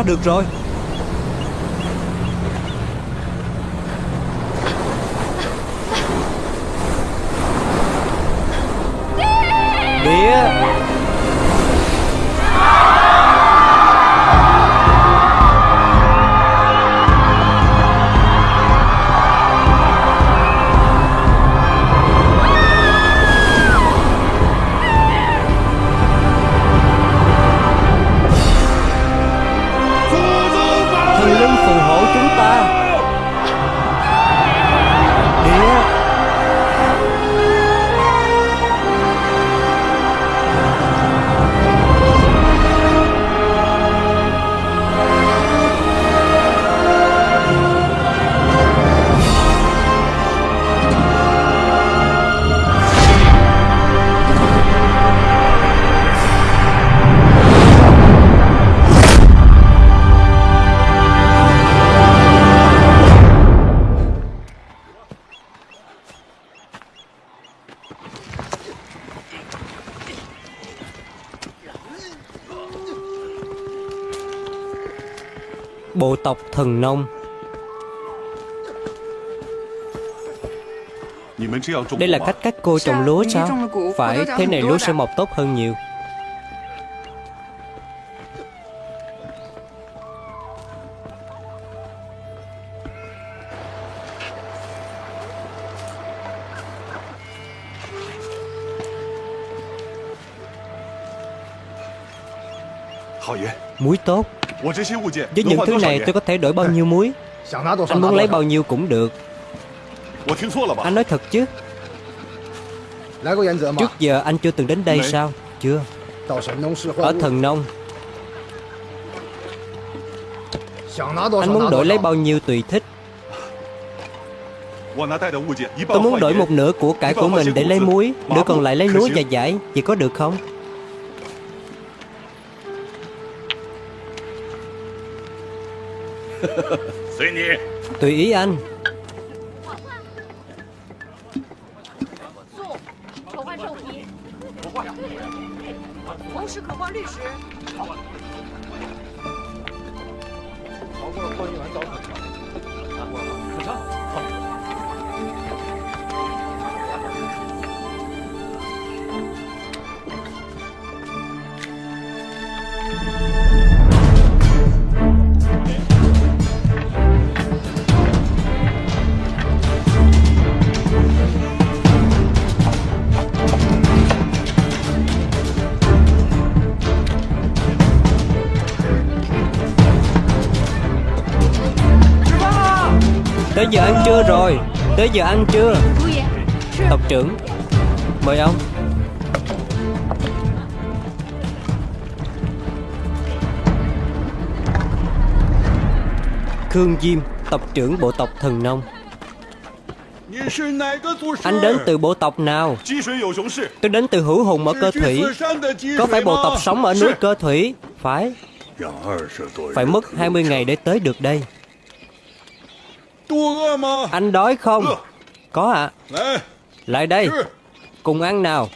Qua được rồi. Thần nông. Đây là cách các cô trồng lúa sao? Phải thế này lúa sẽ mọc tốt hơn nhiều. Muối tốt Với những thứ này tôi có thể đổi bao nhiêu muối? Anh muốn lấy bao nhiêu cũng được. Anh nói thật chứ. Trước giờ anh chưa từng đến đây sao? Chưa. Ở thần nông. Anh muốn đổi lấy bao nhiêu tùy thích. Tôi muốn đổi một nửa của cải của mình để lấy muối Nửa còn lại lấy lúa và giải Vậy có được không Tùy ý anh. giờ ăn trưa rồi. Tới giờ ăn trưa. Tộc trưởng Mời ông. Khương Diêm Tộc trưởng bộ tộc Thần Nông. Anh đến từ bộ tộc nào? Tôi đến từ hữu hùng ở cơ thủy. Có phải bộ tộc sống ở núi cơ thủy? Phải. Phải mất 20 ngày để tới được đây. Anh đói không? Có ạ. Lại đây. Cùng ăn nào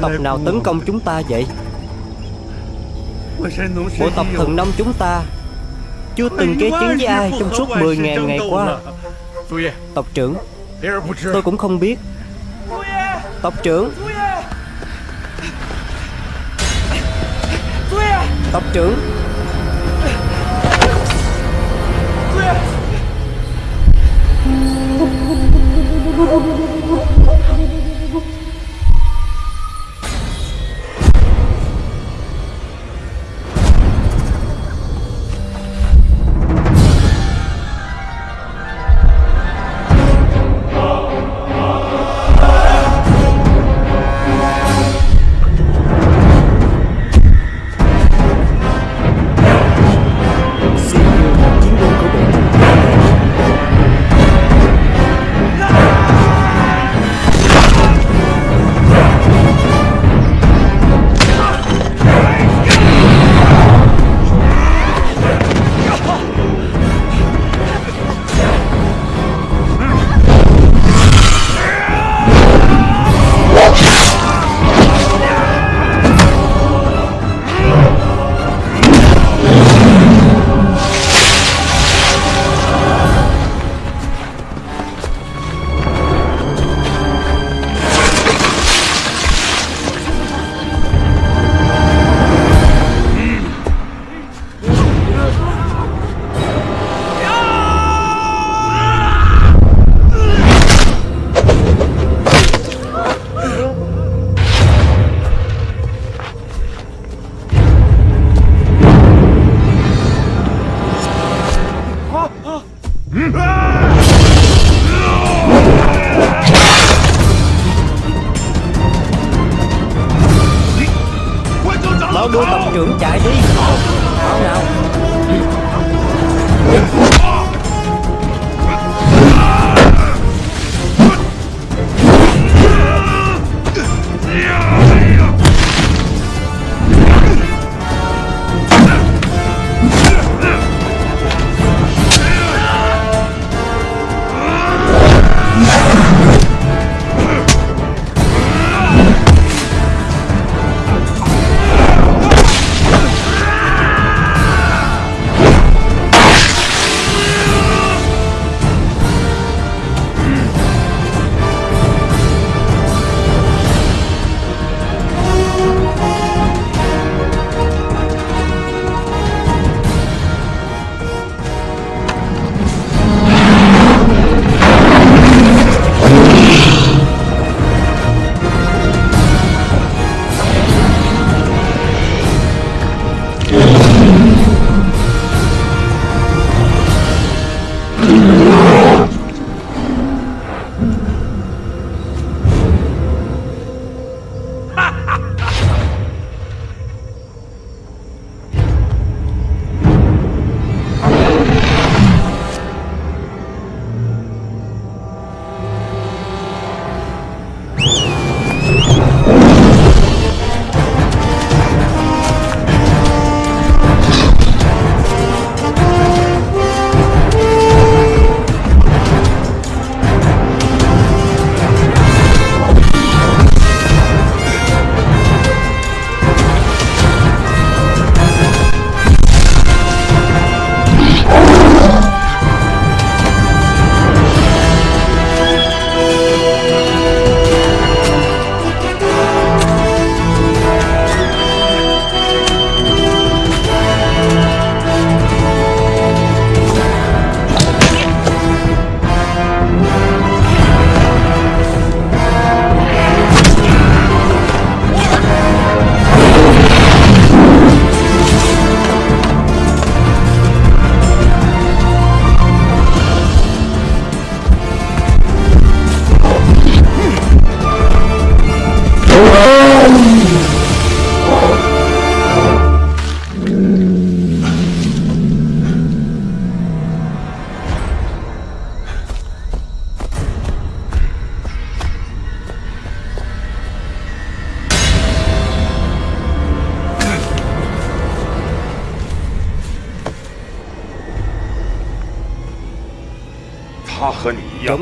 tộc nào tấn công chúng ta vậy? Bộ tộc thần nông chúng ta Chưa từng kế chiến với ai trong suốt 10.000 ngày qua. Tộc trưởng, Tôi cũng không biết. Tộc trưởng Tộc trưởng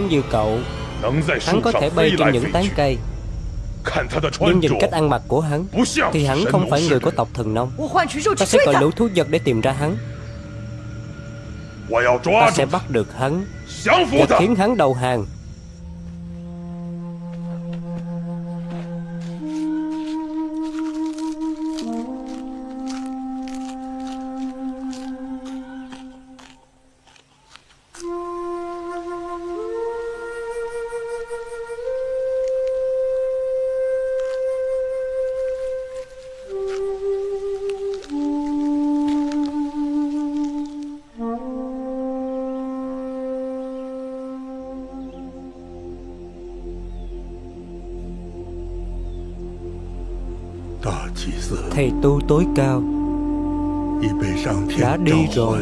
Giống như cậu. Hắn có thể bay trên những tán cây. Nhưng nhìn cách ăn mặc của hắn Thì hắn không phải người của tộc thần nông. Ta sẽ gọi lũ thú vật để tìm ra hắn. Ta sẽ bắt được hắn. Và khiến hắn đầu hàng tu tối cao. Đã đi rồi.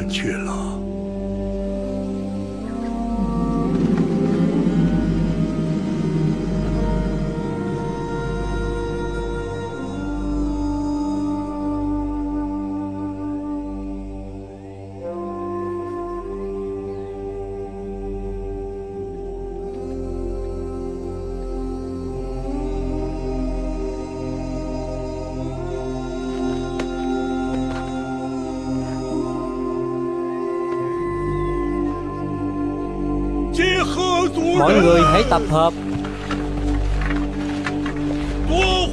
Mọi người hãy tập hợp.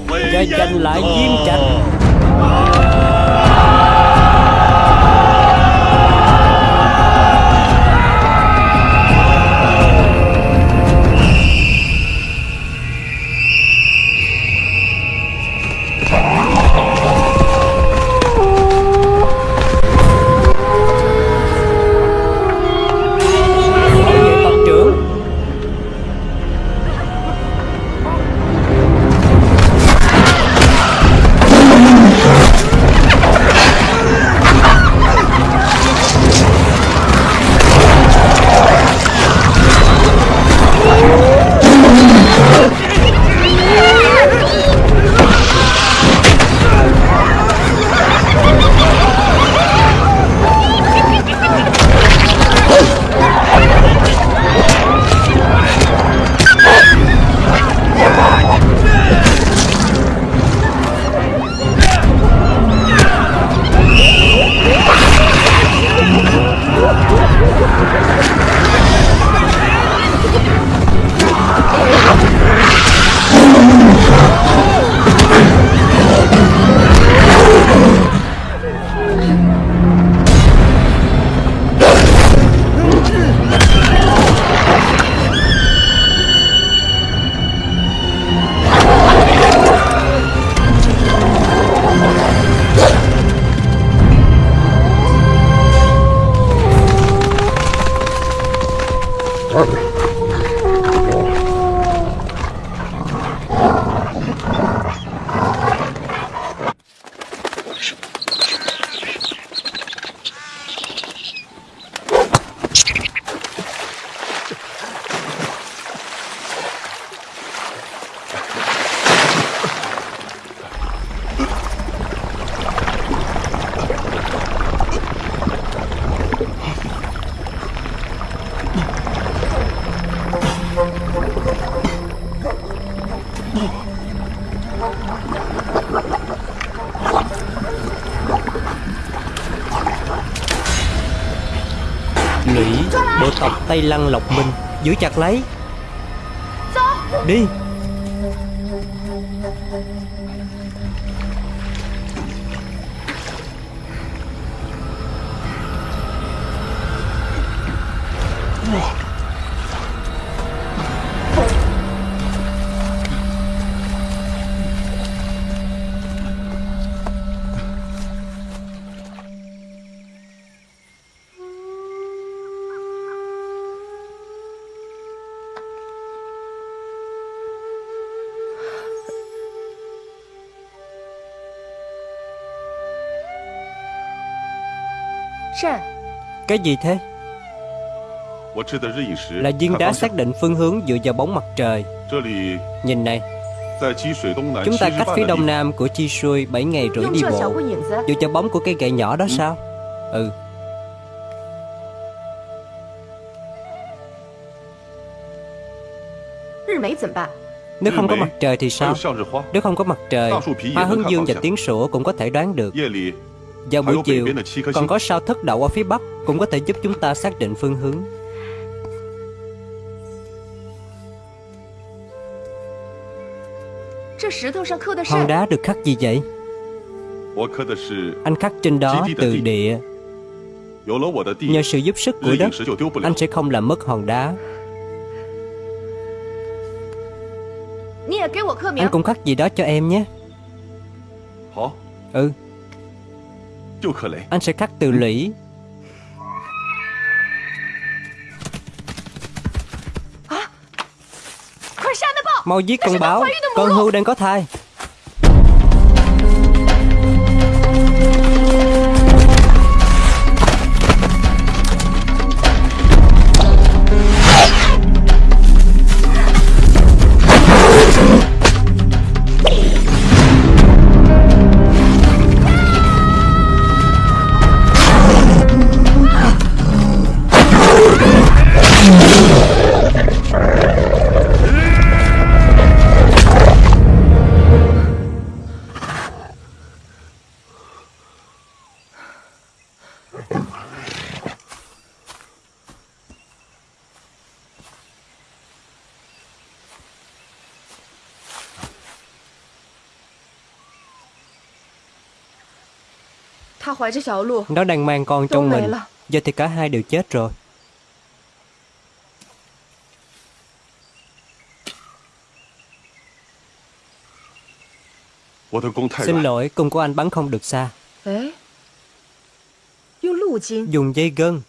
Và giành lại diêm trạch Giữ chặt lấy. Cái gì thế? Là viên đá xác định phương hướng dựa vào bóng mặt trời. Nhìn này. Chúng ta cách phía đông nam của Chi Shui 7 ngày rưỡi đi bộ. Dựa vào bóng của cây gậy nhỏ đó sao? Ừ. Nếu không có mặt trời thì sao? Nếu không có mặt trời Hoa hướng dương và tiếng sủa cũng có thể đoán được. Vào buổi chiều, còn có sao thất đậu ở phía Bắc cũng có thể giúp chúng ta xác định phương hướng. Hòn đá được khắc gì vậy? Anh khắc trên đó từ địa. Nhờ sự giúp sức của đất Anh sẽ không làm mất hòn đá. Anh cũng khắc gì đó cho em nhé. Ừ. Anh sẽ cắt từ lũy. Mau giết con báo. Con hưu đang có thai. Nó đang mang con trong mình. Giờ thì cả hai đều chết rồi. Xin lỗi, cung của anh bắn không được xa. Dùng dây gân.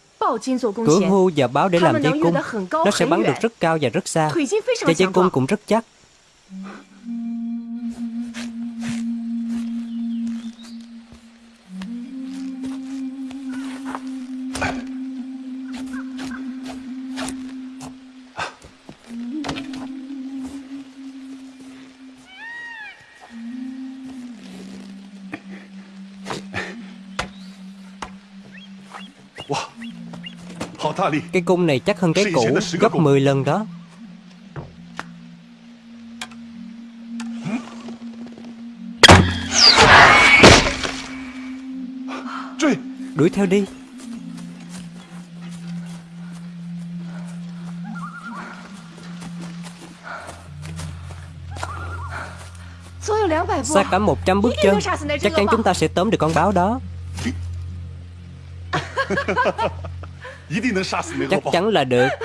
Cửa hưu và báo để làm dây cung. Nó sẽ bắn được rất cao và rất xa. Và dây cung cũng rất chắc. Cái cung này chắc hơn cái cũ Gấp 10 lần đó. Đuổi theo đi. Xa cả 100 bước chân Chắc chắn chúng ta sẽ tóm được con báo đó. Chắc chắn là được.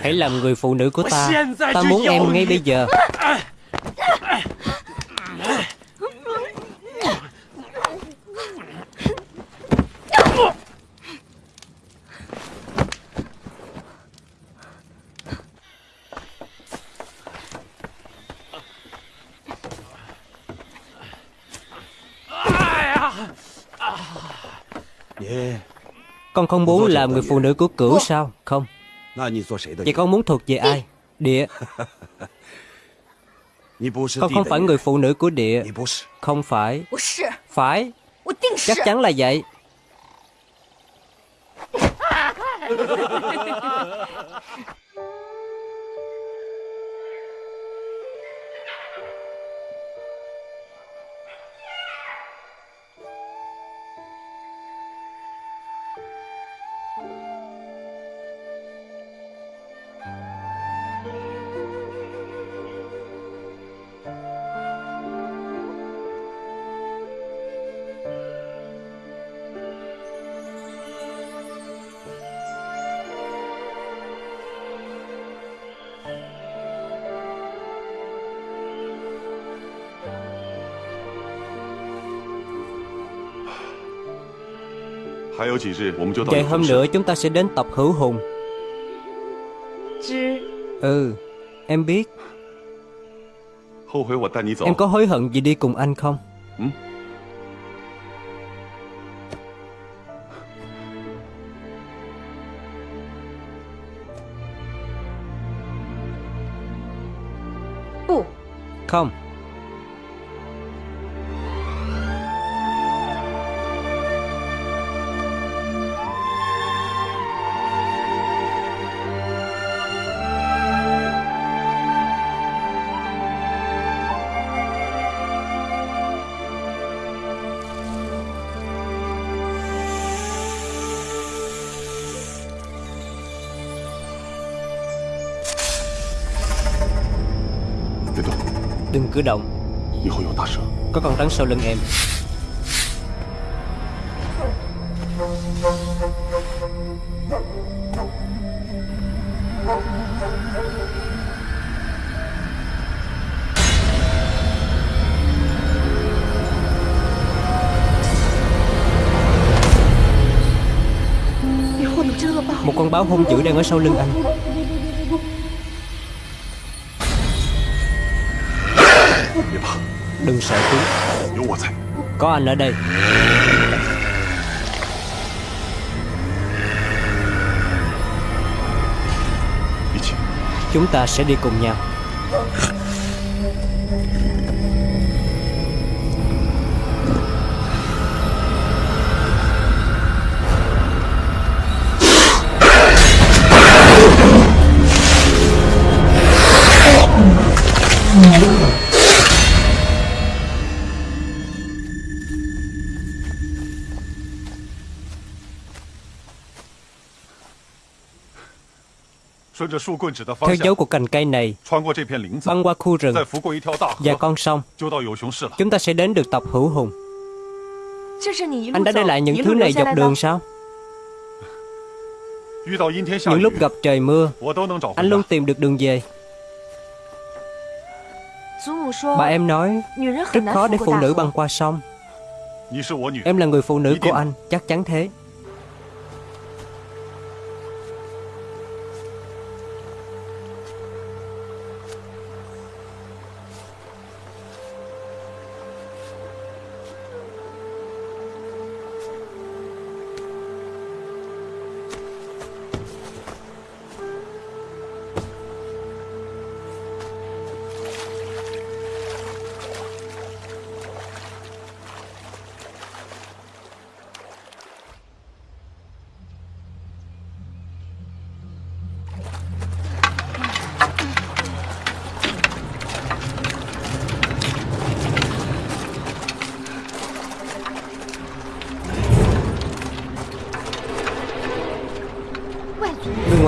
Hãy làm người phụ nữ của ta. Ta muốn em ngay bây giờ. Con không muốn làm người phụ nữ của cửu sao? Không. Vậy con muốn thuộc về ai? Địa. Con không phải người phụ nữ của địa. Không phải. Phải. Chắc chắn là vậy. Ngày hôm nữa chúng ta sẽ đến tập hữu hùng. Ừ Em biết. Em có hối hận gì đi cùng anh không? Ừ. Không. Cử động. Có con rắn sau lưng em. Một con báo hung dữ đang ở sau lưng anh Đừng sợ chú Có anh ở đây. Chúng ta sẽ đi cùng nhau Theo dấu của cành cây này, băng qua khu rừng và con sông, chúng ta sẽ đến được tộc hữu hùng. Anh đã để lại những thứ này dọc đường sao? Những lúc gặp trời mưa, anh luôn tìm được đường về. Bà em nói, rất khó để phụ nữ băng qua sông. Em là người phụ nữ của anh, chắc chắn thế.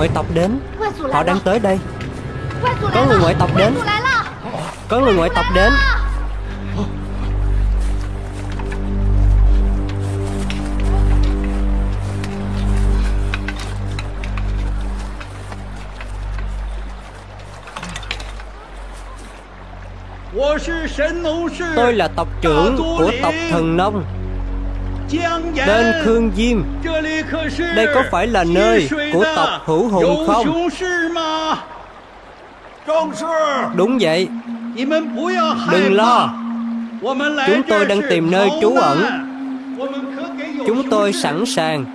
ngoại tộc đến. Họ đang tới đây. Có người ngoại tộc đến. Có người ngoại tộc đến. Tôi là tộc trưởng của tộc thần nông. Tên Khương Diêm. Đây có phải là nơi của tộc Hữu Hùng không? Đúng vậy. Đừng lo. Chúng tôi đang tìm nơi trú ẩn. Chúng tôi sẵn sàng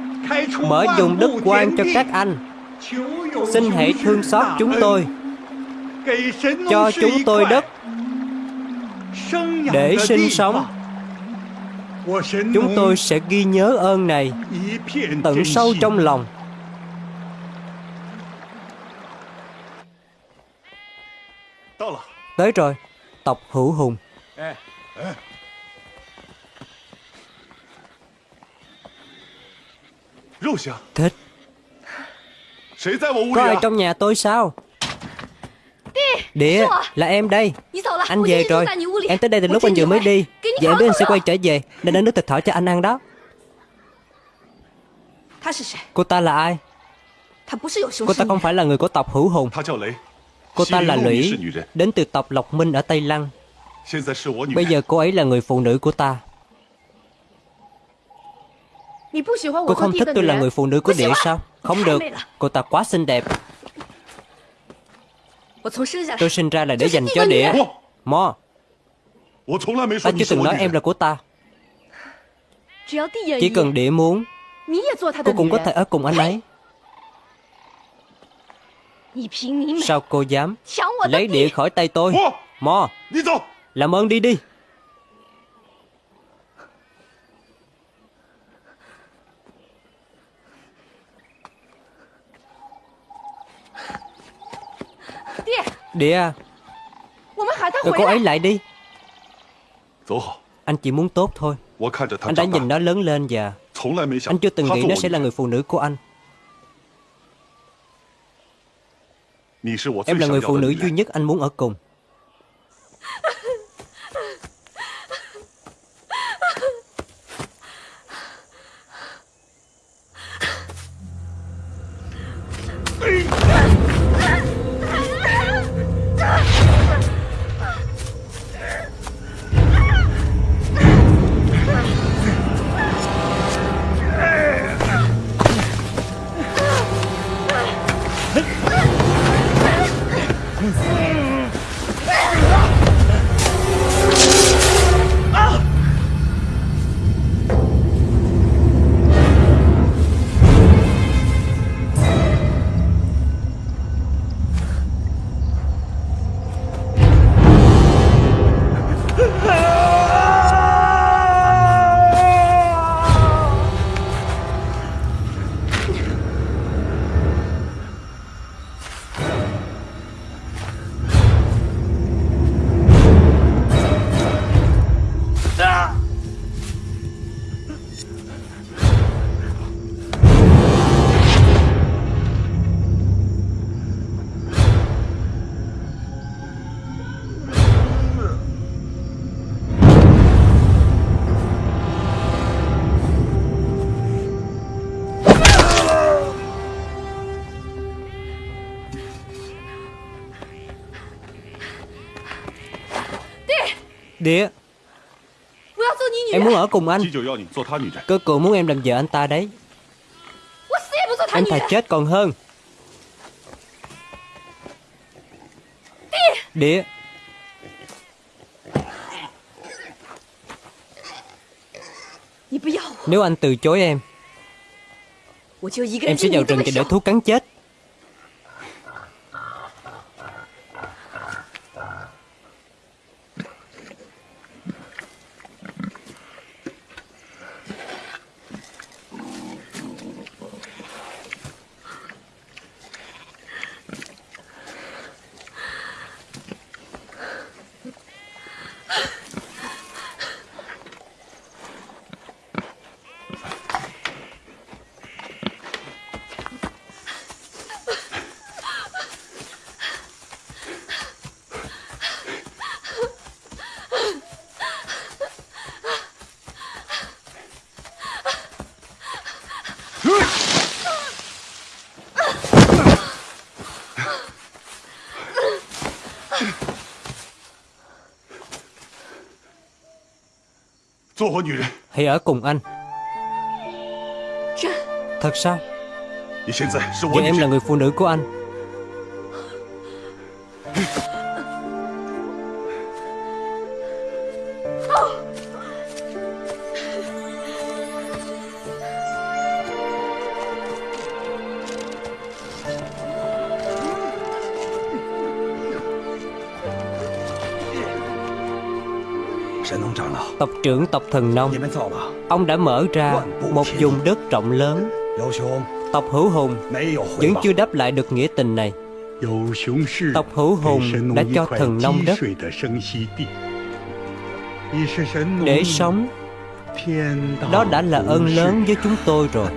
Mở dùng đất quan cho các anh. Xin hãy thương xót chúng tôi. Cho chúng tôi đất. Để sinh sống Chúng tôi sẽ ghi nhớ ơn này Tận sâu trong lòng. Tới rồi, Tộc Hữu Hùng. Thích Có ai trong nhà tôi sao? Địa là em đây. Anh về rồi. Em tới đây từ lúc anh vừa mới đi. Và em biết anh sẽ quay trở về. Nên đã nước thịt thỏ cho anh ăn đó. Cô ta là ai? Cô ta không phải là người của tộc Hữu Hùng. Cô ta là Lũy Đến từ tộc Lộc Minh ở Tây Lăng. Bây giờ cô ấy là người phụ nữ của ta. Cô không thích tôi là người phụ nữ của địa sao? Không được. Cô ta quá xinh đẹp Tôi sinh ra là để dành cho địa Mo Ta chưa từng nói em là của ta Chỉ cần địa muốn Cô cũng có thể ở cùng anh ấy Sao cô dám Lấy địa khỏi tay tôi。Mo Làm ơn đi đi Địa à. Gọi cô ấy lại đi. Anh chỉ muốn tốt thôi. Anh đã nhìn nó lớn lên và Anh chưa từng nghĩ nó sẽ là người phụ nữ của anh. Em là người phụ nữ duy nhất anh muốn ở cùng Địa Em muốn ở cùng anh. Cơ cụ muốn em làm vợ anh ta đấy. Em thà chết còn hơn. Địa Nếu anh từ chối em Em sẽ vào rừng để thú cắn chết Hãy ở cùng anh. Thật sao? Giờ em là người phụ nữ của anh trưởng tộc thần nông. Ông đã mở ra một vùng đất rộng lớn. Tộc hữu hùng Vẫn chưa đáp lại được nghĩa tình này. Tộc hữu hùng đã cho thần nông đất. Để sống. Đó đã là ơn lớn với chúng tôi rồi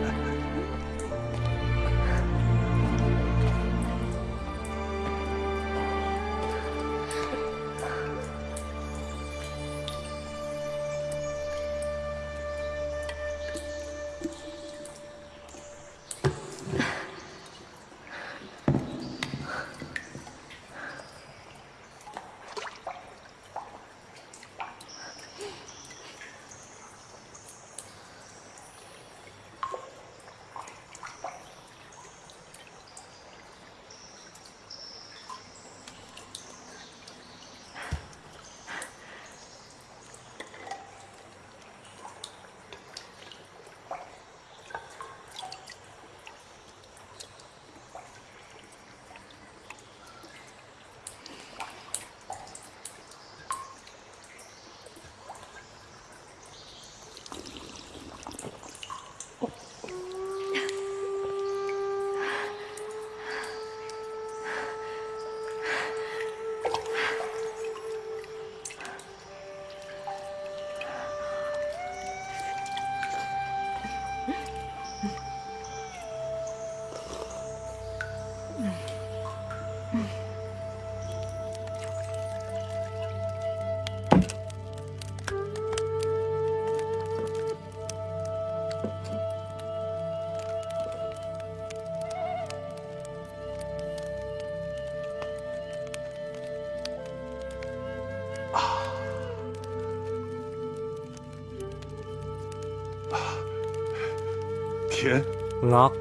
Ngọt。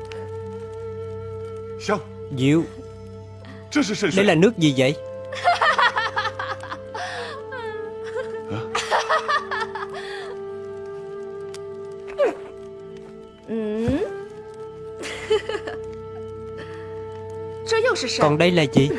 香。Dịu Đây là nước gì vậy? Còn đây là gì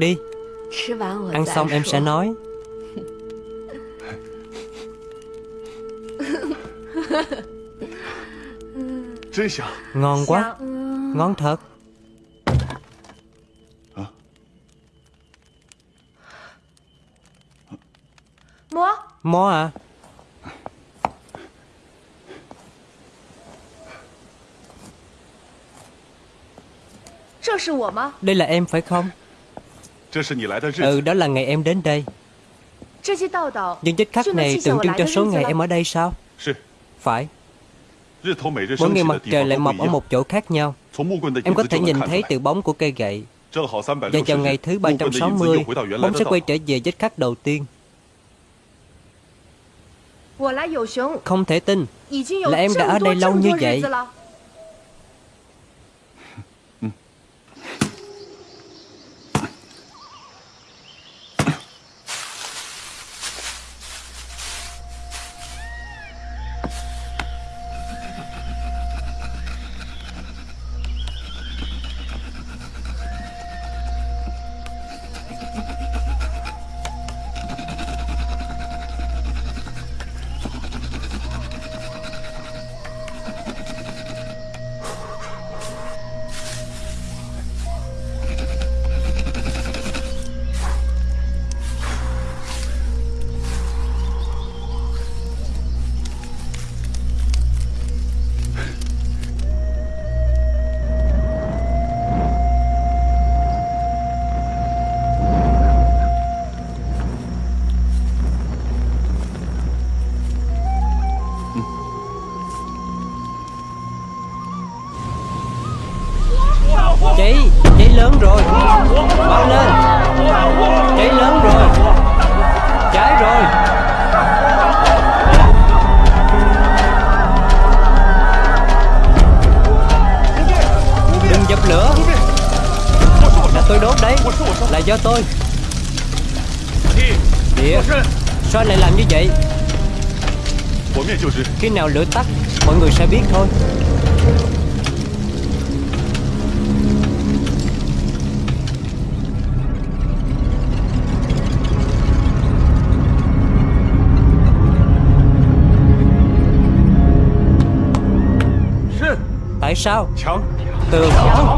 đi. Ăn xong em sẽ nói. Ngon quá. Ngon thật. Mó à? Đây là em phải không Ừ đó là ngày em đến đây. Những vết khắc này tượng trưng cho số ngày em ở đây sao? Phải. Mỗi ngày mặt trời lại mọc ở một chỗ khác nhau. Em có thể nhìn thấy từ bóng của cây gậy. Và vào ngày thứ 360 Bóng sẽ quay trở về vết khắc đầu tiên. Không thể tin. Là em đã ở đây lâu như vậy lửa tắt. Mọi người sẽ biết thôi. Tại sao? Tường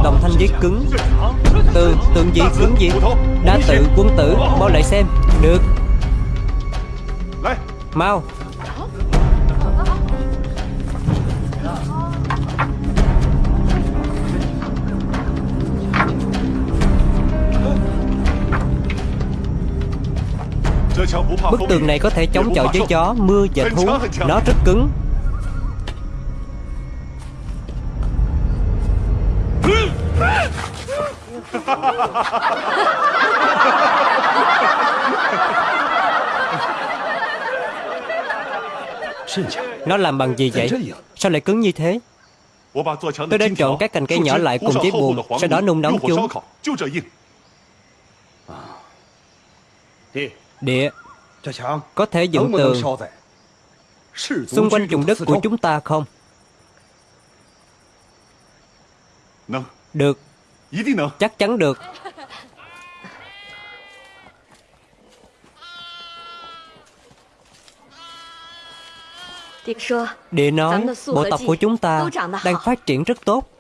Đồng thanh viết cứng. Tường Tường gì cứng gì? Đa tự quân tử bao lại xem. Được. Mau. Bức tường này có thể chống chọi với gió, mưa và thú Nó rất cứng Nó làm bằng gì vậy? Sao lại cứng như thế? Tôi đã trộn các cành cây nhỏ lại cùng với buồn Sau đó nung nóng chúng Địa Có thể dựng tường Xung quanh vùng đất của chúng ta không? Được. Chắc chắn được. Địa nói bộ tộc của chúng ta đang phát triển rất tốt.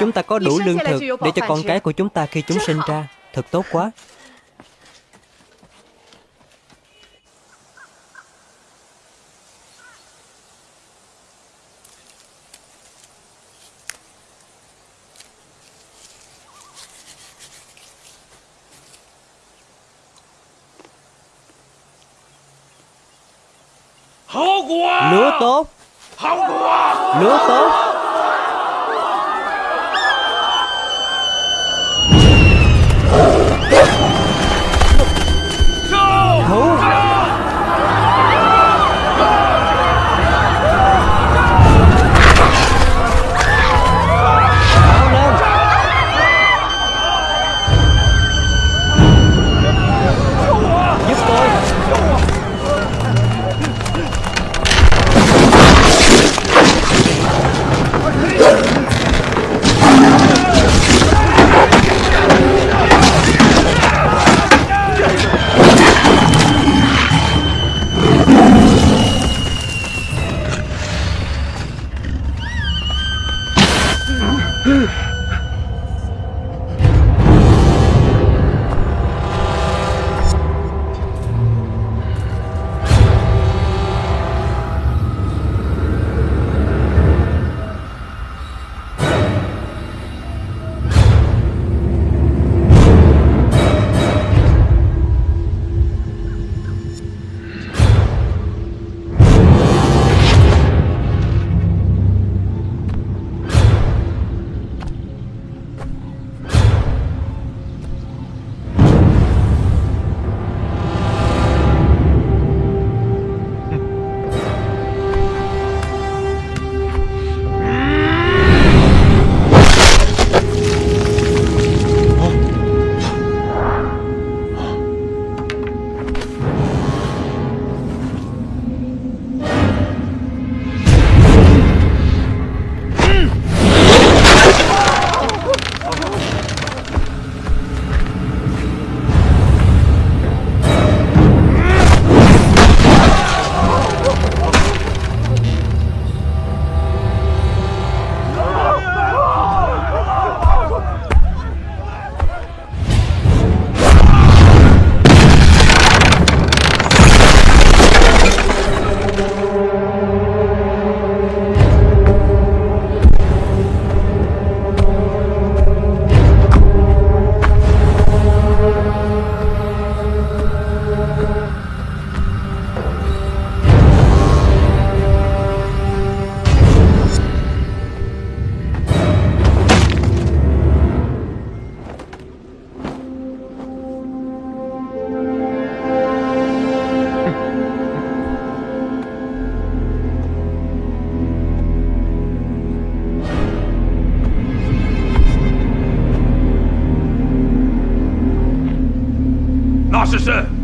Chúng ta có đủ lương thực để cho con cái của chúng ta khi chúng sinh ra Thật tốt quá Lúa tốt. Lúa tốt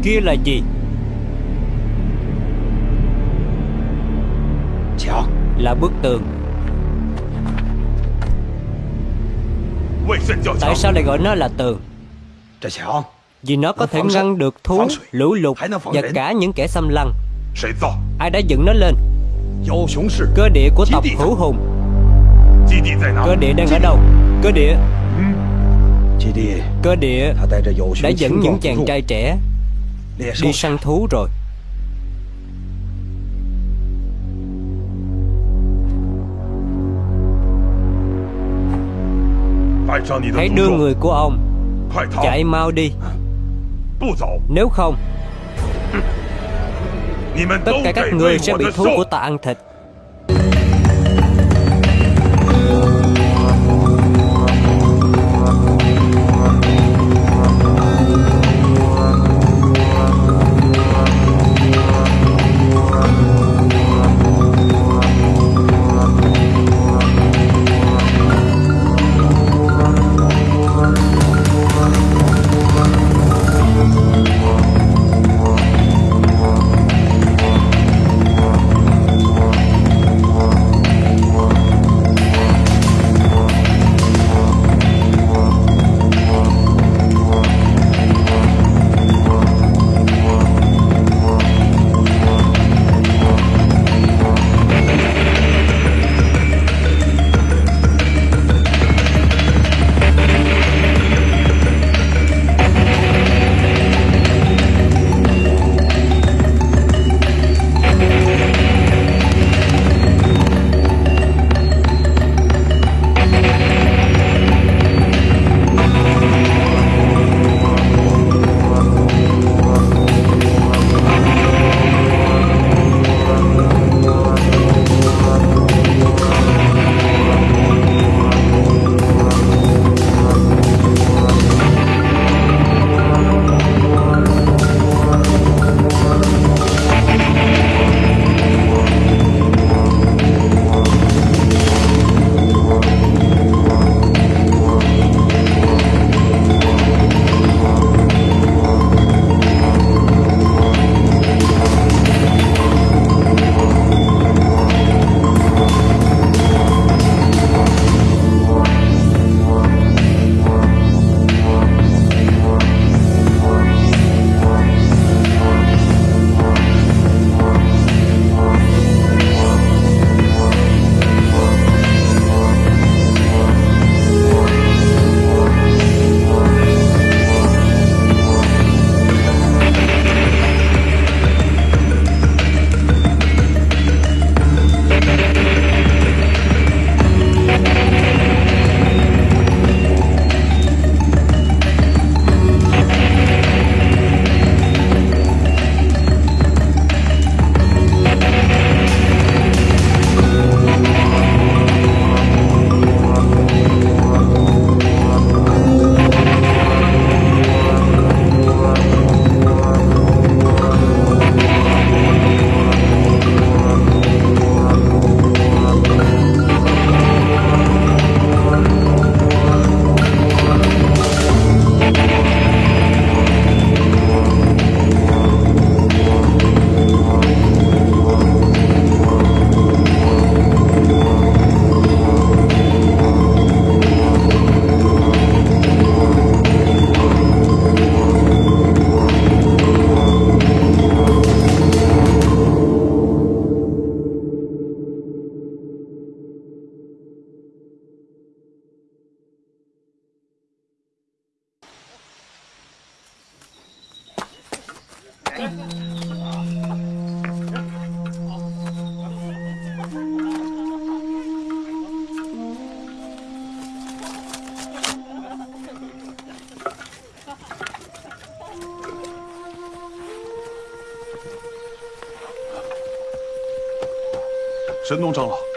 kia là gì? Là bức tường. Tại sao lại gọi nó là tường? Vì nó có thể ngăn được thú, lũ lụt Và cả những kẻ xâm lăng. Ai đã dựng nó lên? Cơ địa của tộc hữu hùng. Cơ địa đang ở đâu? Cơ địa Cơ địa. Đã dẫn những chàng trai trẻ Đi săn thú rồi. Hãy đưa người của ông Chạy mau đi. Nếu không Tất cả các người sẽ bị thú của ta ăn thịt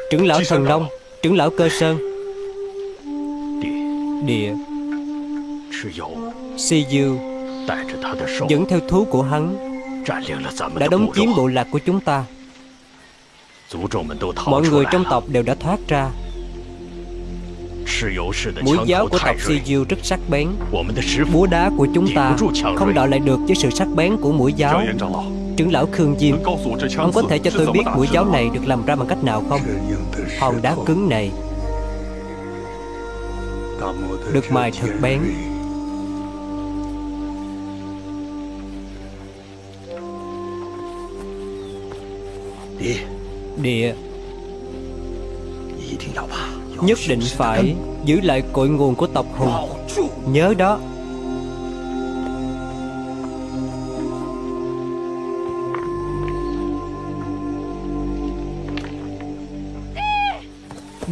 Trưởng lão thần nông Trưởng lão cơ sơn. Địa。Si Dư Dẫn theo thú của hắn Đã đóng chiếm bộ lạc của chúng ta. Mọi người trong tộc đều đã thoát ra. Mũi giáo của tộc Si Diêu rất sắc bén. Búa đá của chúng ta Không đọ lại được với sự sắc bén của mũi giáo Trưởng lão Khương Diêm. Ông có thể cho tôi biết mũi giáo này được làm ra bằng cách nào không? Hòn đá cứng này Được mài thật bén. Địa. Nhất định phải giữ lại cội nguồn của tộc Hùng. Nhớ đó.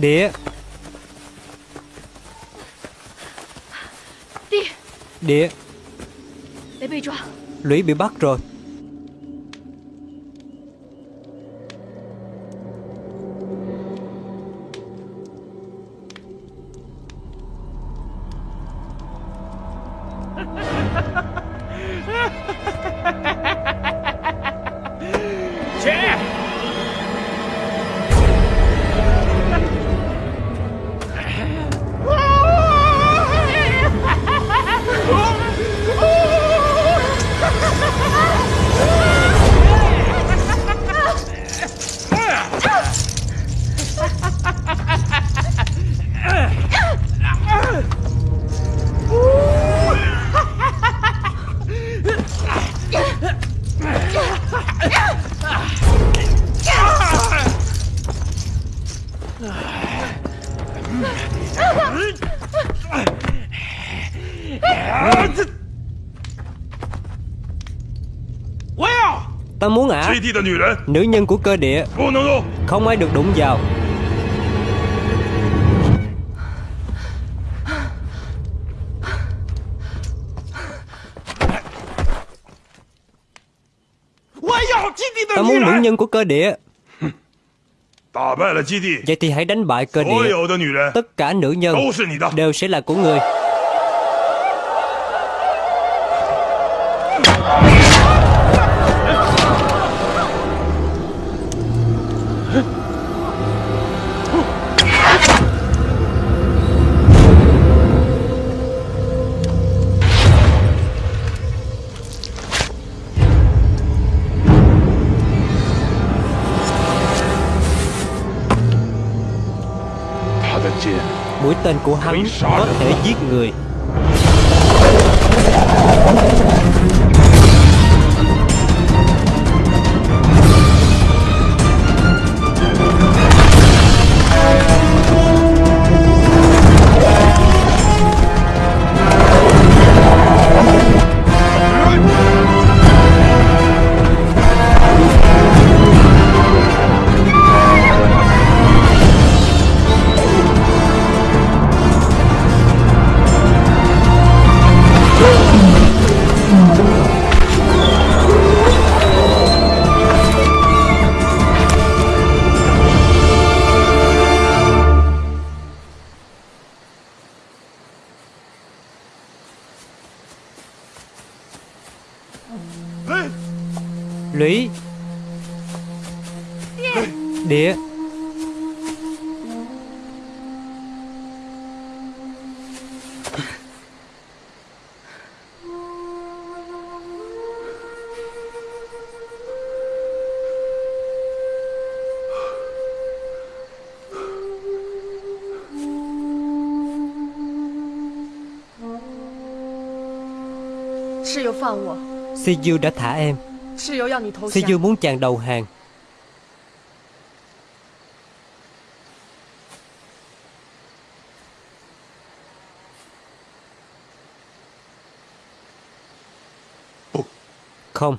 Địa Địa Lũy bị bắt rồi Nữ nhân của cơ địa. Không ai được đụng vào. Ta muốn nữ nhân của cơ địa. Vậy thì hãy đánh bại cơ địa. Tất cả nữ nhân Đều sẽ là của người của hắn có thể giết người Si Dư đã thả em. Si Dư muốn chàng đầu hàng. Không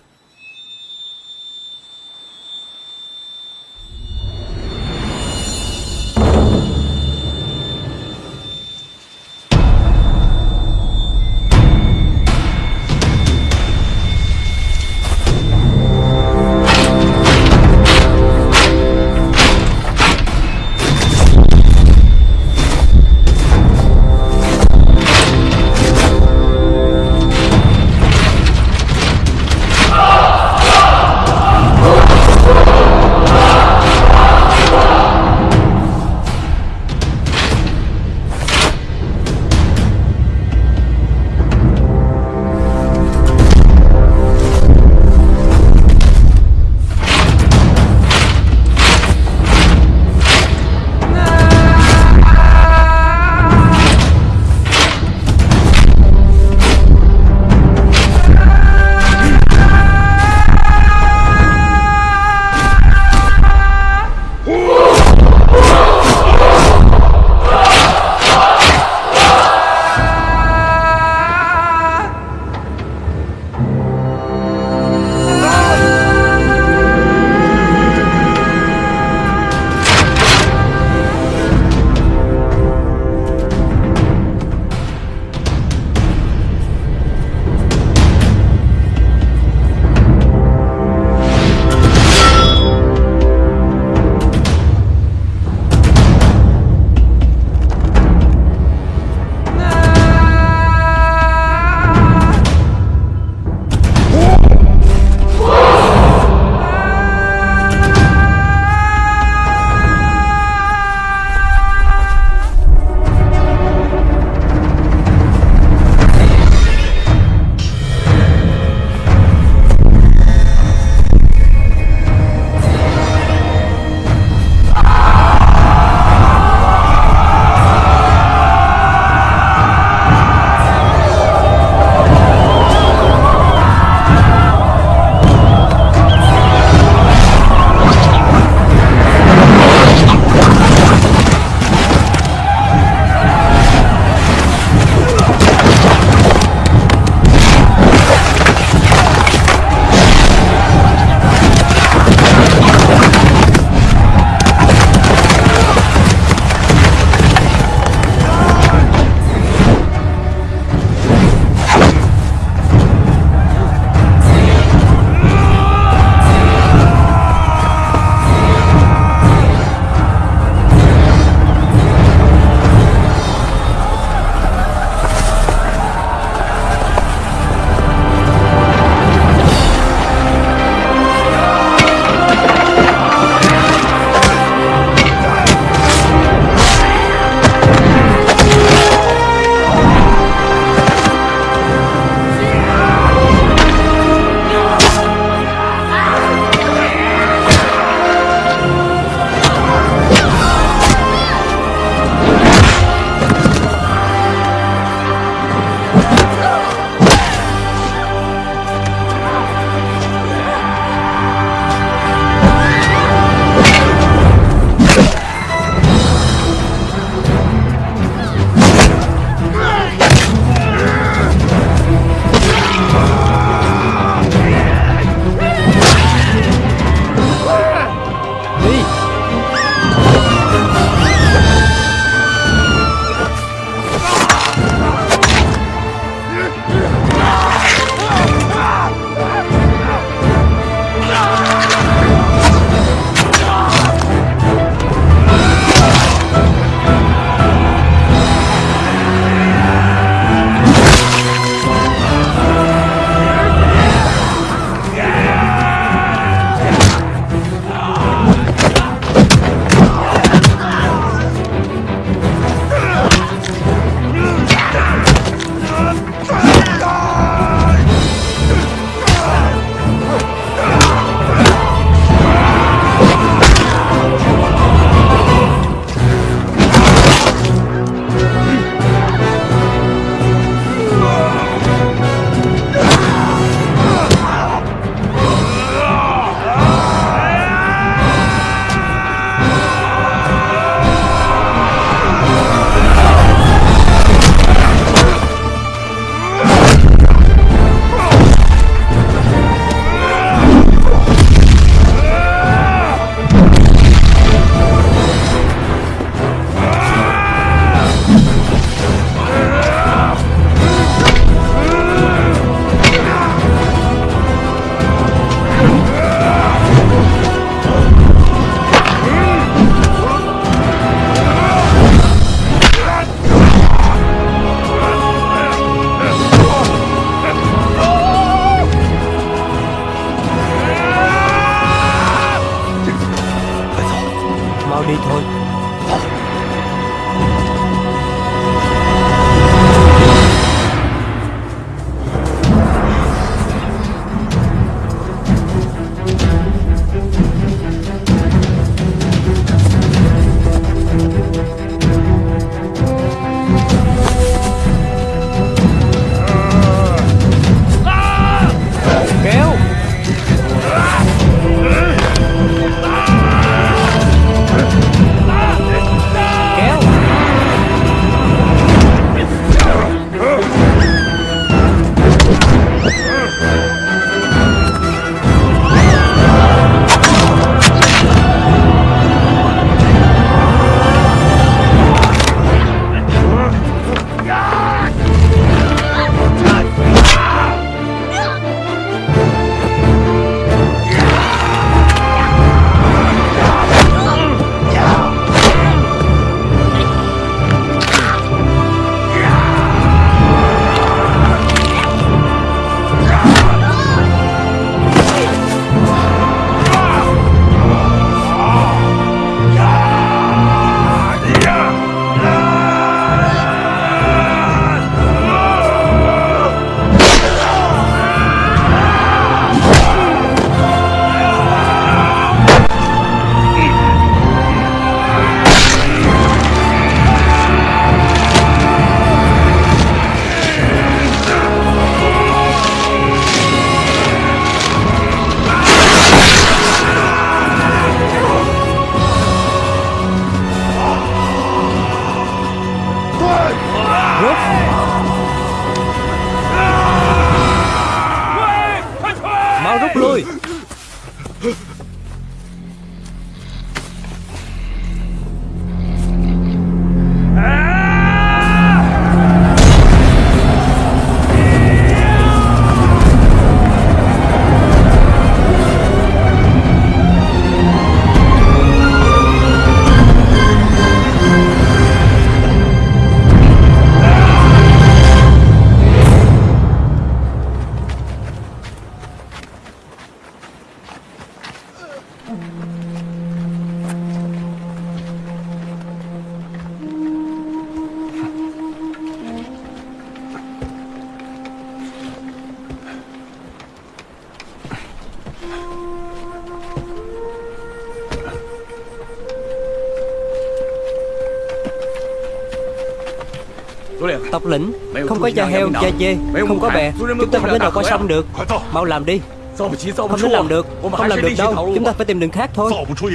Không có da heo, da dê Không có bè Chúng ta không thể nào qua sông được. Mau làm đi. Không thể làm được Không làm được đâu. Chúng ta phải tìm đường khác thôi.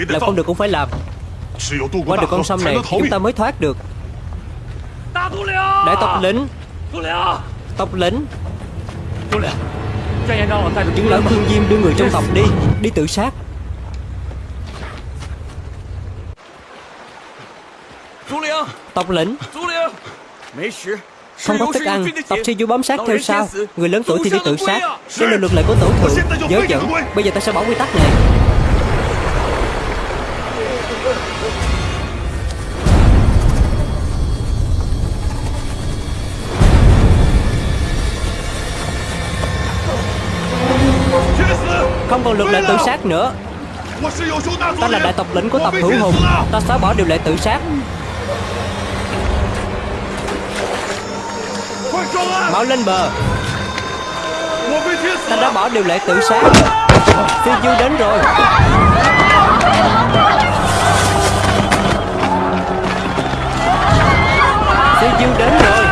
Làm không được cũng phải làm. Qua được con sông này Chúng ta mới thoát được. Đại tộc lĩnh Tộc lĩnh Trưởng lão Thương Diêm đưa người trong tộc đi. Đi tự sát. Tộc lĩnh Không có thức ăn Tộc sư du bám sát theo sau Người lớn tuổi thì đi tự sát. Đây là luật lệ của tổ thượng Nhớ dẫn Bây giờ ta sẽ bỏ quy tắc này. Không còn luật lệ tự sát nữa. Ta là đại tộc lĩnh của tộc hữu hùng. Ta xóa bỏ điều lệ tự sát Mau lên bờ. Ta đã bỏ điều lệ tự sát Phi dư đến rồi. Phi dư đến rồi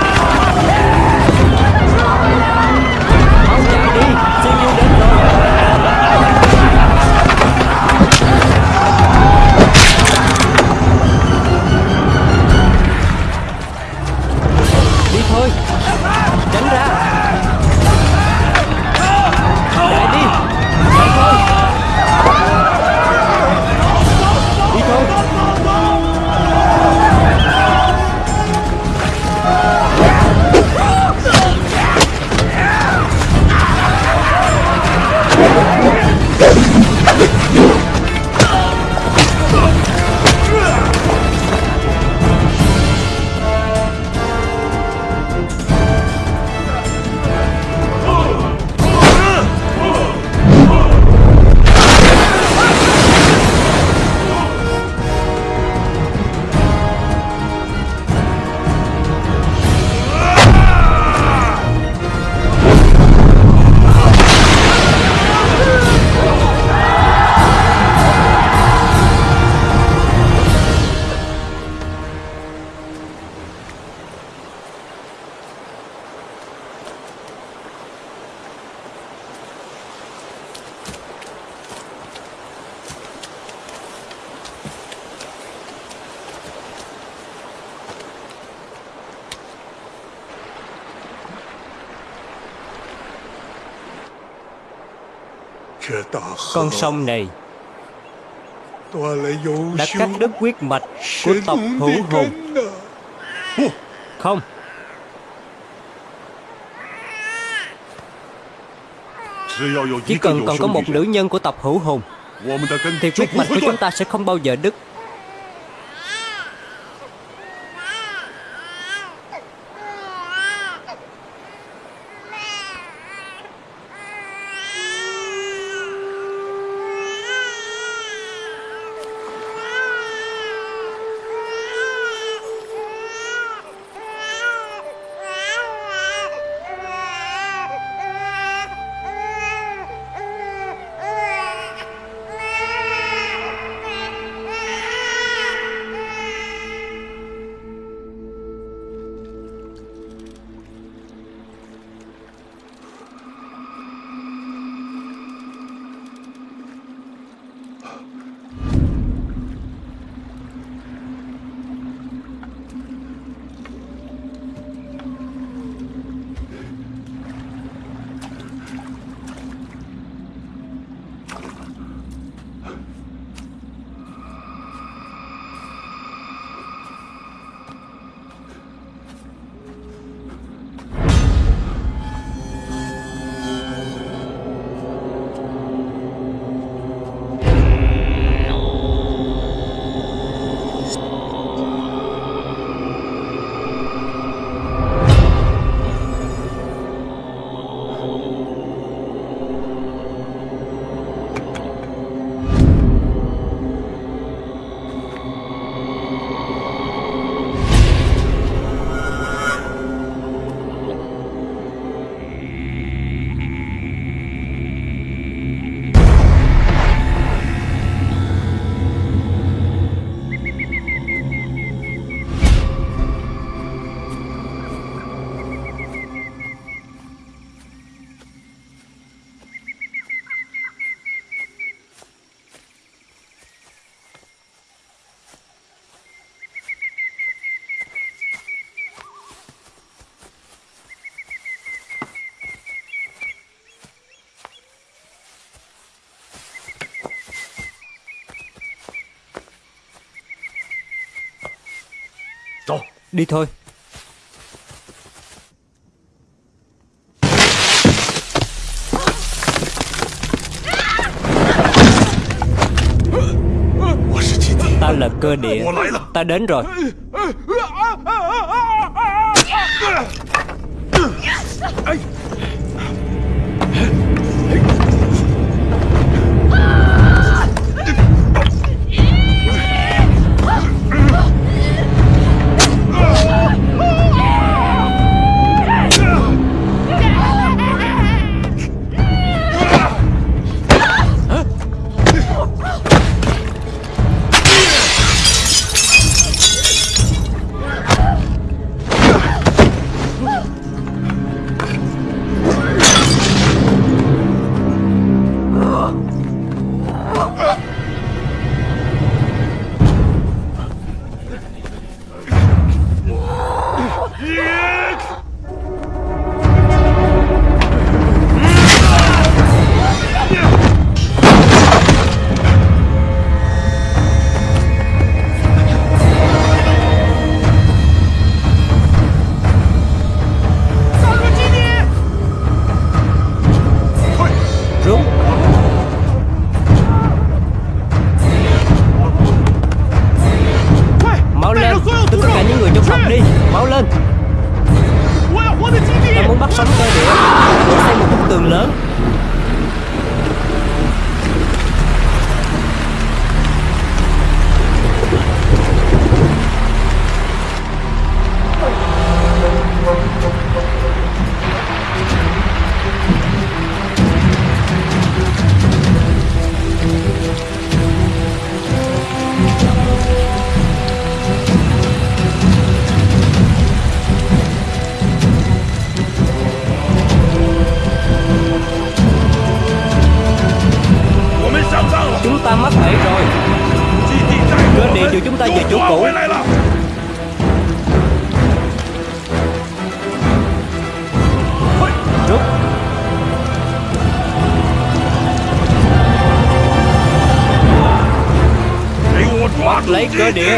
sông này. Đã cắt đứt huyết mạch của tộc hữu hùng Không. Chỉ cần còn có một nữ nhân của tộc hữu hùng Thì huyết mạch của chúng ta sẽ không bao giờ đứt. Đi thôi. Ta là cơ địa. Ta đến rồi cơ địa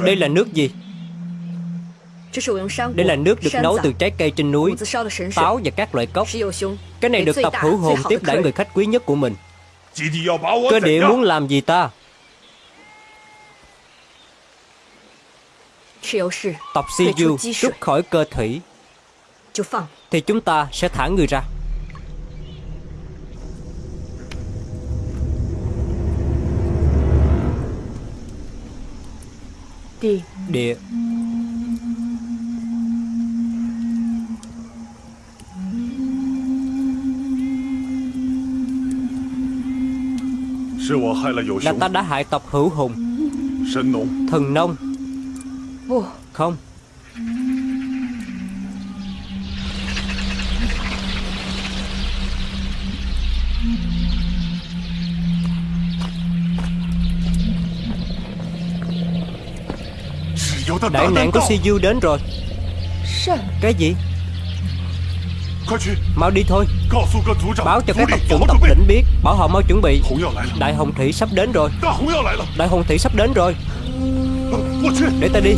Đây là nước gì? Đây là nước được nấu từ trái cây trên núi, táo và các loại cốc. Cái này được tập hữu hồn tiếp đãi người khách quý nhất của mình. Cơ địa muốn làm gì ta? Tập si du rút khỏi cơ thủy Thì chúng ta sẽ thả người ra Địa Địa Là ta đã hại tộc hữu hùng. Thần nông. Không Đại nạn của Siyu đến rồi. Cái gì? Mau đi thôi. Báo cho các tộc trưởng tộc đỉnh biết. Bảo họ mau chuẩn bị. Đại Hồng Thị sắp đến rồi. Đại Hồng Thị sắp đến rồi. Để ta đi.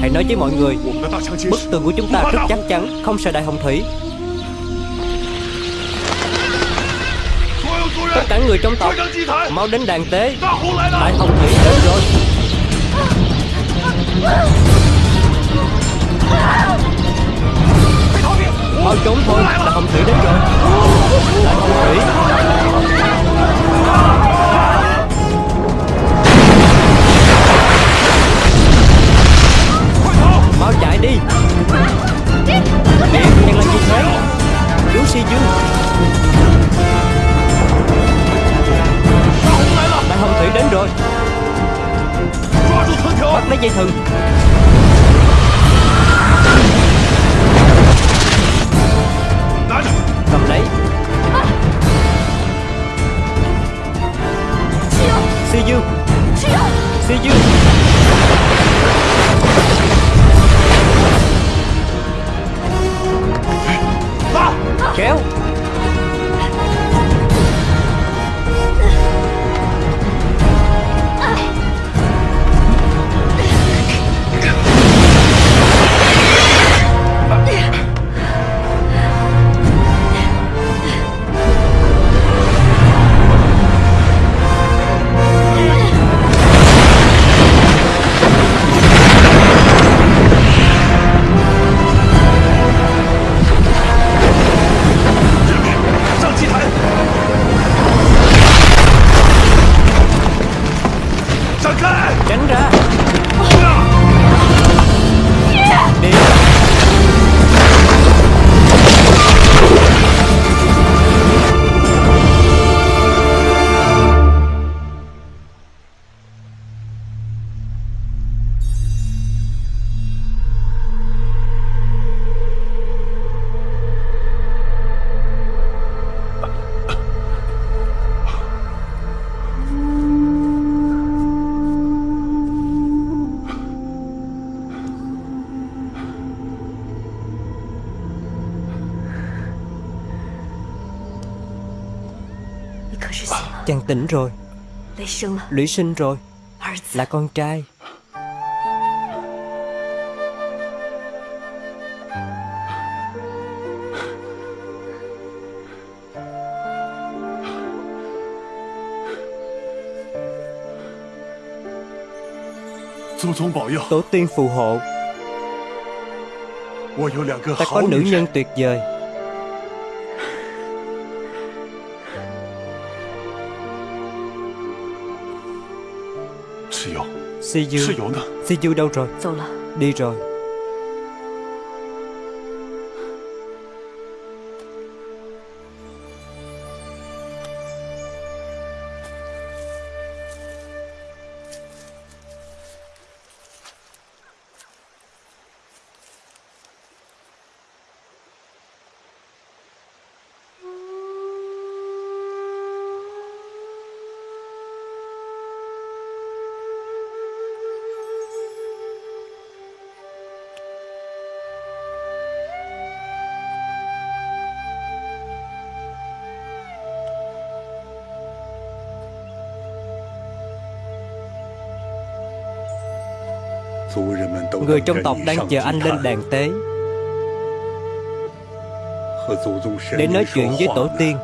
Hãy nói với mọi người. Bức tường của chúng ta rất chắc chắn Không sợ đại hồng thủy. Tất cả người trong tộc Mau đến đàn tế. Đại hồng thủy đến rồi Mau trốn thôi Đại hồng thủy đến rồi. Đại hồng thủy Mau chạy đi. Điện đang làm gì thế Chú Si Dương Đại hồng thủy đến rồi. Bắt lấy dây thừng. Cầm lấy. Si Dương. Si Dương. Kéo tỉnh rồi. Lũy sinh rồi. Là con trai. Tổ tiên phù hộ. Ta có nữ nhân tuyệt vời Si Du Si Du đâu rồi? Đi rồi Người trong tộc đang chờ anh lên đàn tế. Để nói chuyện với tổ tiên.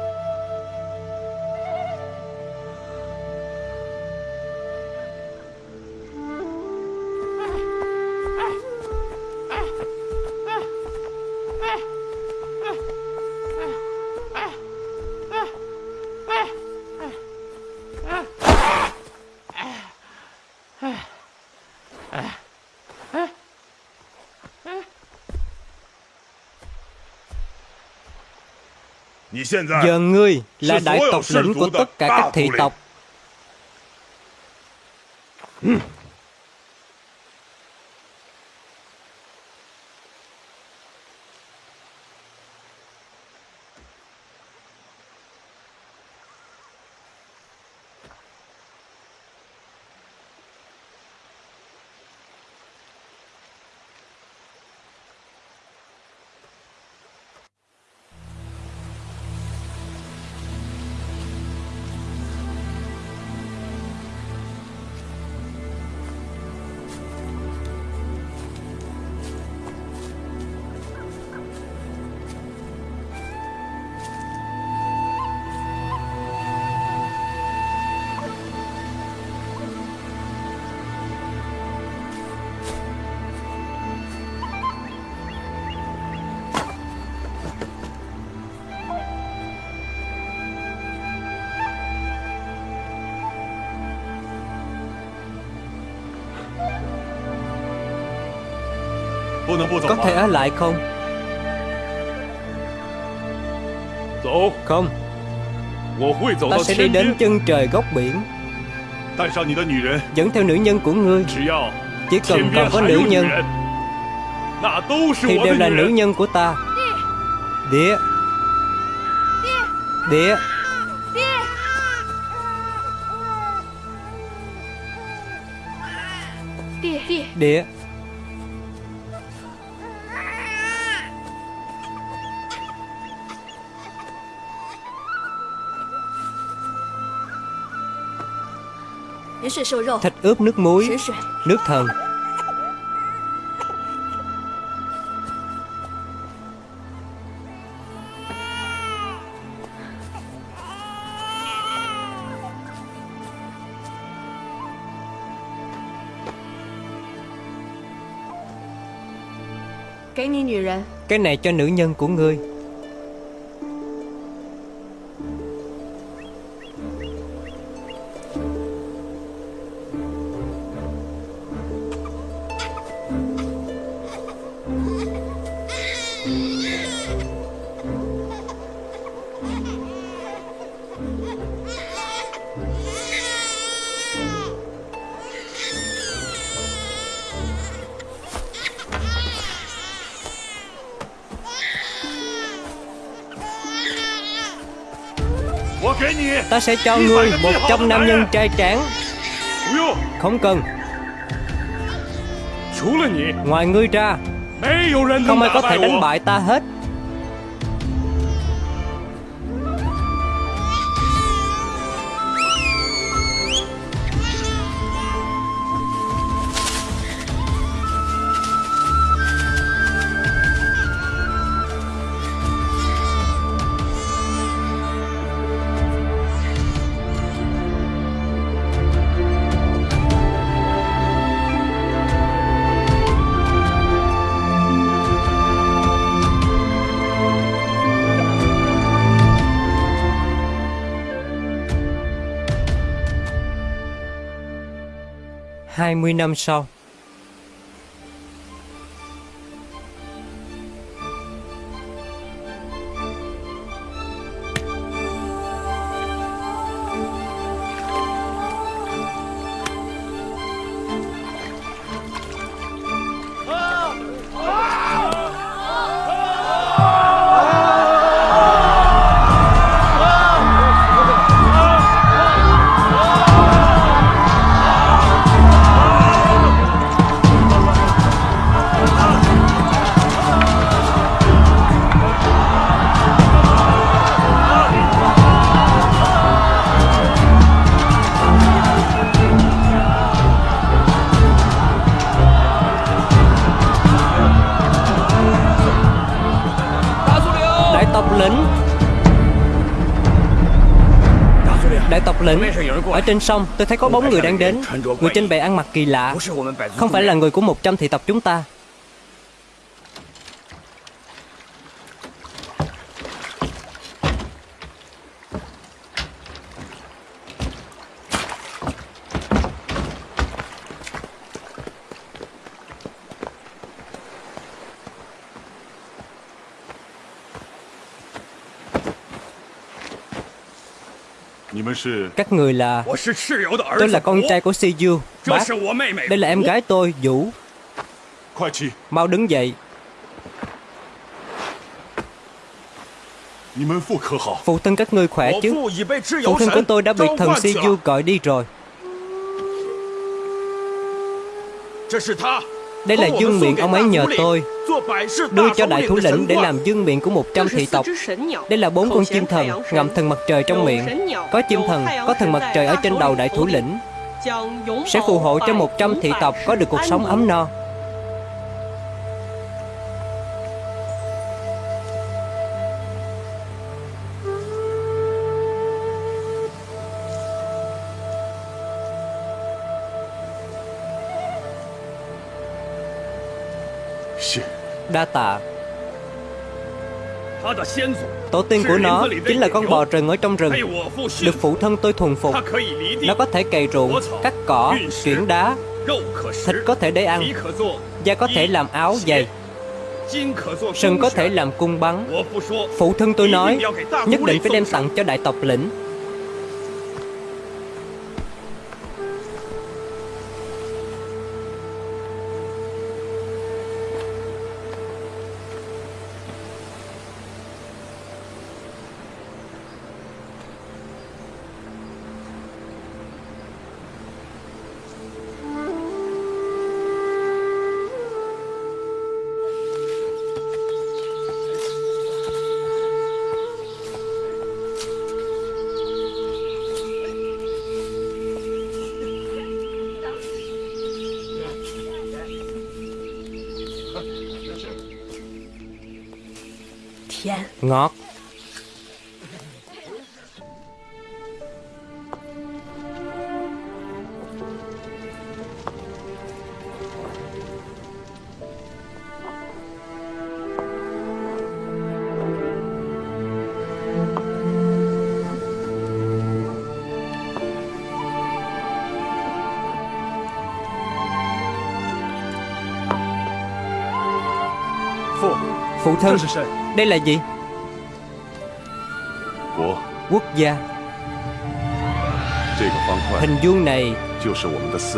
Giờ ngươi là đại tộc lĩnh của tất cả các thị tộc Có thể ở lại không? Không. Ta sẽ đi đến chân trời góc biển. Dẫn theo nữ nhân của ngươi. Chỉ cần còn có nữ nhân. Thì đều là nữ nhân của ta. Địa Địa Địa 人 thịt ướp nước muối, nước thần. Cái này cho nữ nhân của ngươi Ta sẽ cho ngươi một trăm nam nhân trai tráng. Không cần. Ngoài ngươi ra Không ai có thể đánh bại ta hết Hai mươi năm sau. Ở trên sông, tôi thấy có bóng người đang đến. Người trên bè ăn mặc kỳ lạ. Không phải là người của 100 thị tộc chúng ta. Các người là Tôi là con trai của Siyu. Bác Đây là em gái tôi Vũ. Mau đứng dậy. Phụ thân các ngươi khỏe chứ? Phụ thân của tôi đã bị thần Siyu gọi đi rồi Đây là dương miệng ông ấy nhờ tôi Đưa cho đại thủ lĩnh để làm dương miệng của 100 thị tộc. Đây là bốn con chim thần Ngậm thần mặt trời trong miệng. Có chim thần, có thần mặt trời ở trên đầu đại thủ lĩnh. Sẽ phù hộ cho 100 thị tộc có được cuộc sống ấm no Đa tạ Tổ tiên của nó chính là con bò rừng ở trong rừng. Được phụ thân tôi thuần phục. Nó có thể cày ruộng, cắt cỏ, chuyển đá. Thịt có thể để ăn. Da có thể làm áo giày. Sừng có thể làm cung bắn. Phụ thân tôi nói Nhất định phải đem tặng cho đại tộc lĩnh thân Đây là gì? Quốc gia. Hình vuông này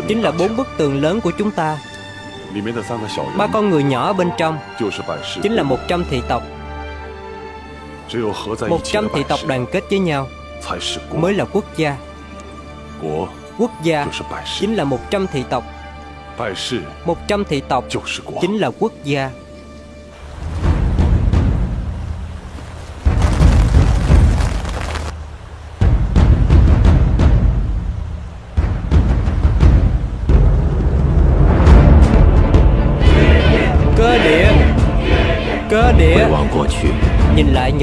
chính là bốn bức tường lớn của chúng ta. Ba con người nhỏ bên trong. Chính là một trăm thị tộc. Một trăm thị tộc đoàn kết với nhau mới là quốc gia. Quốc gia chính là một trăm thị tộc. Một trăm thị tộc chính là quốc gia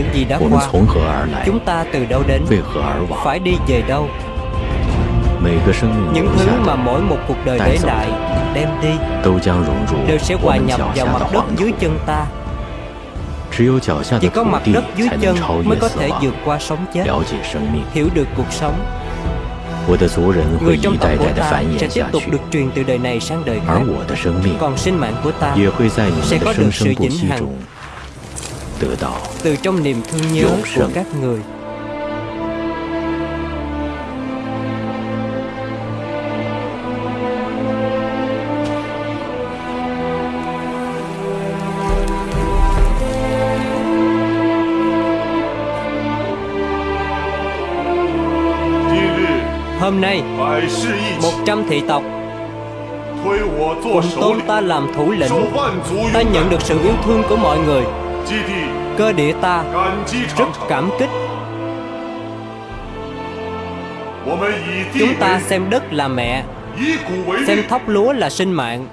những gì đã qua. Chúng ta từ đâu đến? Phải đi về đâu? Những thứ mà mỗi một cuộc đời để lại Đem đi. Đều sẽ hòa nhập vào mặt đất dưới chân ta. Chỉ có mặt đất dưới chân Mới có thể vượt qua sống chết. Hiểu được cuộc sống. Người trong tộc của ta sẽ tiếp tục được truyền từ đời này sang đời khác. Còn sinh mạng của ta sẽ có được sự vĩnh hằng từ trong niềm thương nhớ của các người. Hôm nay Một trăm thị tộc Cùng tôn ta làm thủ lĩnh. Ta nhận được sự yêu thương của mọi người cơ địa ta rất cảm kích. Chúng ta xem đất là mẹ Xem thóc lúa là sinh mạng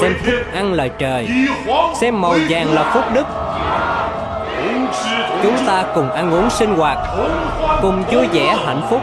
Xem thức ăn là trời Xem màu vàng là phúc đức. Chúng ta cùng ăn uống sinh hoạt Cùng vui vẻ hạnh phúc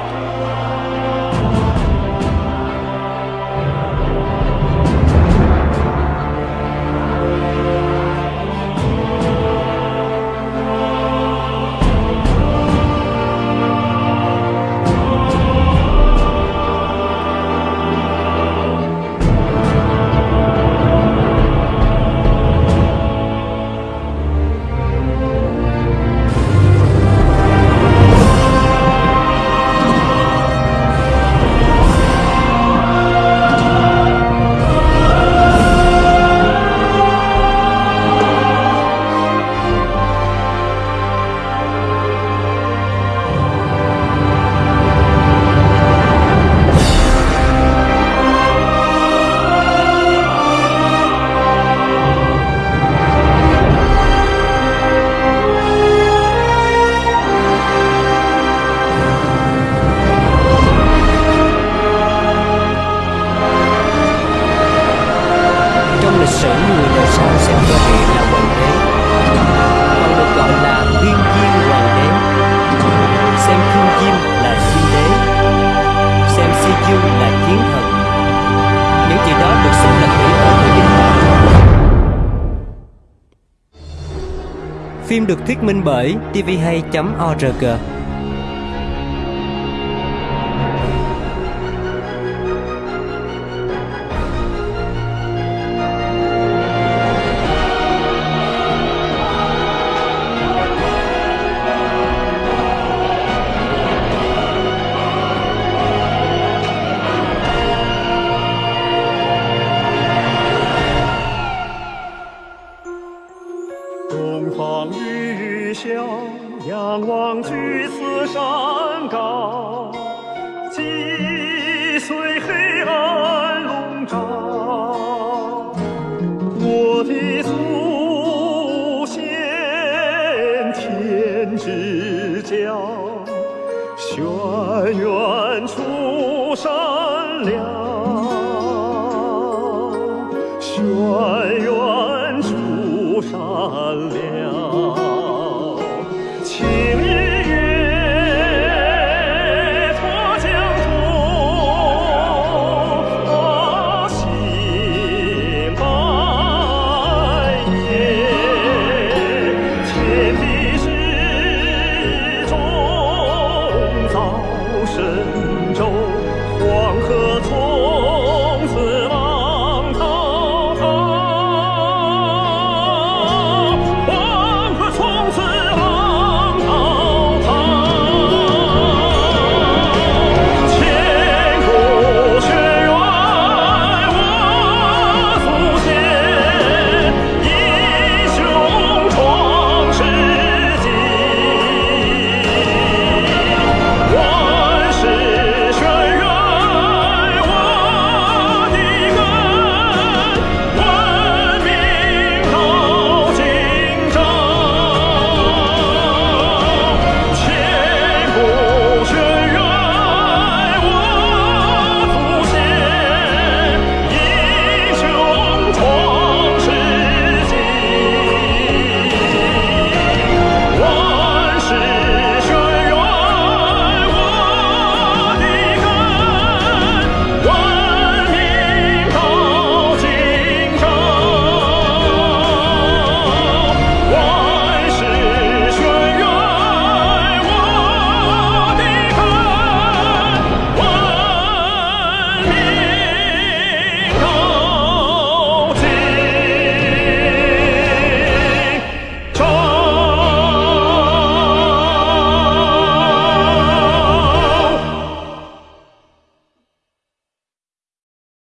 Phim được thuyết minh bởi tvhay.org